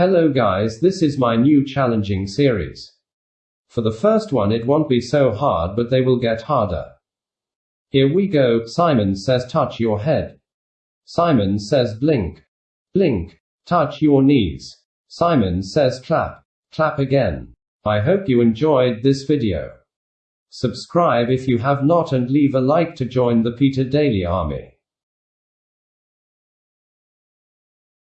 Hello guys, this is my new challenging series. For the first one, it won't be so hard, but they will get harder. Here we go. Simon says, touch your head. Simon says, blink. Blink. Touch your knees. Simon says, clap. Clap again. I hope you enjoyed this video. Subscribe if you have not and leave a like to join the Peter Daily Army.